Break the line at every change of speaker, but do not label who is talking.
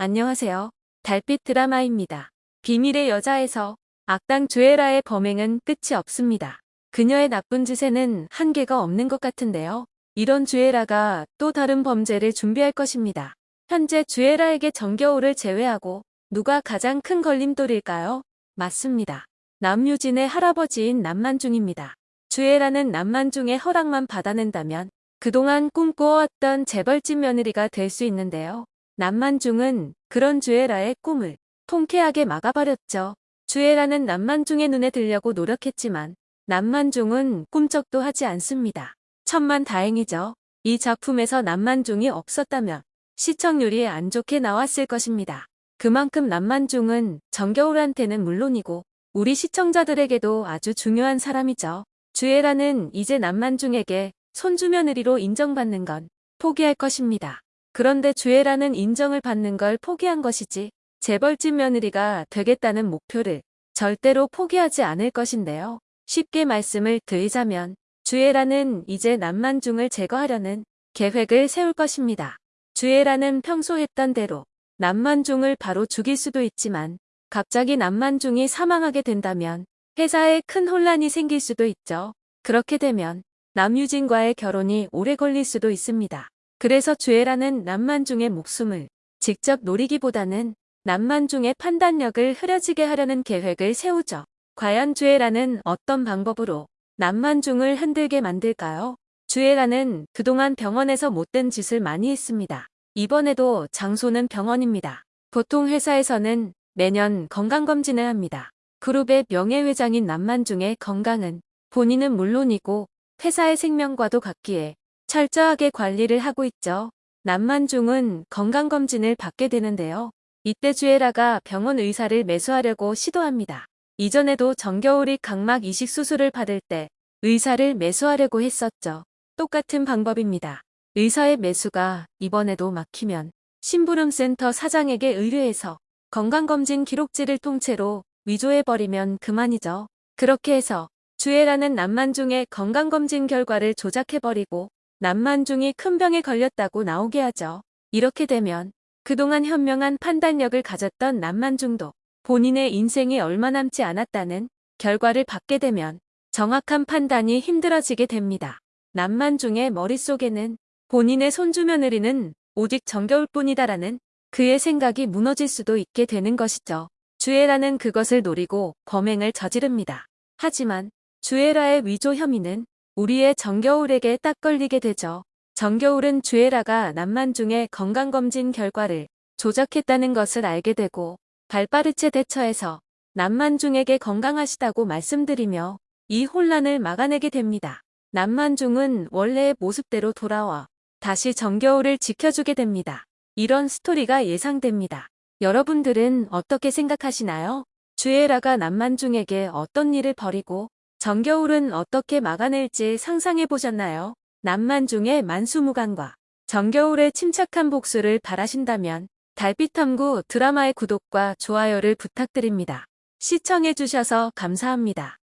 안녕하세요. 달빛 드라마입니다. 비밀의 여자에서 악당 주애라의 범행은 끝이 없습니다. 그녀의 나쁜 짓에는 한계가 없는 것 같은데요. 이런 주애라가 또 다른 범죄를 준비할 것입니다. 현재 주애라에게 정겨울을 제외하고 누가 가장 큰 걸림돌일까요? 맞습니다. 남유진의 할아버지인 남만중입니다. 주애라는 남만중의 허락만 받아낸다면 그동안 꿈꿔왔던 재벌집 며느리가 될 수 있는데요. 남만중은 그런 주애라의 꿈을 통쾌하게 막아버렸죠. 주애라는 남만중의 눈에 들려고 노력했지만 남만중은 꿈쩍도 하지 않습니다. 천만 다행이죠. 이 작품에서 남만중이 없었다면 시청률이 안 좋게 나왔을 것입니다. 그만큼 남만중은 정겨울한테는 물론이고 우리 시청자들에게도 아주 중요한 사람이죠. 주애라는 이제 남만중에게 손주며느리로 인정받는 건 포기할 것입니다. 그런데 주애라는 인정을 받는 걸 포기한 것이지 재벌집 며느리가 되겠다는 목표를 절대로 포기하지 않을 것인데요. 쉽게 말씀을 드리자면 주애라는 이제 남만중을 제거하려는 계획을 세울 것입니다. 주애라는 평소 했던 대로 남만중을 바로 죽일 수도 있지만 갑자기 남만중이 사망하게 된다면 회사에 큰 혼란이 생길 수도 있죠. 그렇게 되면 남유진과의 결혼이 오래 걸릴 수도 있습니다. 그래서 주애라는 남만중의 목숨을 직접 노리기보다는 남만중의 판단력을 흐려지게 하려는 계획을 세우죠. 과연 주애라는 어떤 방법으로 남만중을 흔들게 만들까요? 주애라는 그동안 병원에서 못된 짓을 많이 했습니다. 이번에도 장소는 병원입니다. 보통 회사에서는 매년 건강검진을 합니다. 그룹의 명예회장인 남만중의 건강은 본인은 물론이고 회사의 생명과도 같기에 철저하게 관리를 하고 있죠. 남만중은 건강검진을 받게 되는데요. 이때 주애라가 병원 의사를 매수하려고 시도합니다. 이전에도 정겨울이 각막 이식 수술을 받을 때 의사를 매수하려고 했었죠. 똑같은 방법입니다. 의사의 매수가 이번에도 막히면 심부름센터 사장에게 의뢰해서 건강검진 기록지를 통째로 위조해버리면 그만이죠. 그렇게 해서 주애라는 남만중의 건강검진 결과를 조작해버리고 남만중이 큰 병에 걸렸다고 나오게 하죠. 이렇게 되면 그동안 현명한 판단력을 가졌던 남만중도 본인의 인생이 얼마 남지 않았다는 결과를 받게 되면 정확한 판단이 힘들어지게 됩니다. 남만중의 머릿속에는 본인의 손주 며느리는 오직 정겨울 뿐이다라는 그의 생각이 무너질 수도 있게 되는 것이죠. 주애라는 그것을 노리고 범행을 저지릅니다. 하지만 주애라의 위조 혐의는 우리의 정겨울에게 딱 걸리게 되죠. 정겨울은 주애라가 남만중의 건강검진 결과를 조작했다는 것을 알게 되고 발빠르체 대처해서 남만중에게 건강하시다고 말씀드리며 이 혼란을 막아내게 됩니다. 남만중은 원래의 모습대로 돌아와 다시 정겨울을 지켜주게 됩니다. 이런 스토리가 예상됩니다. 여러분들은 어떻게 생각하시나요? 주애라가 남만중에게 어떤 일을 벌이고 정겨울은 어떻게 막아낼지 상상해 보셨나요? 남만중의 만수무강과 정겨울의 침착한 복수를 바라신다면 달빛탐구 드라마의 구독과 좋아요를 부탁드립니다. 시청해 주셔서 감사합니다.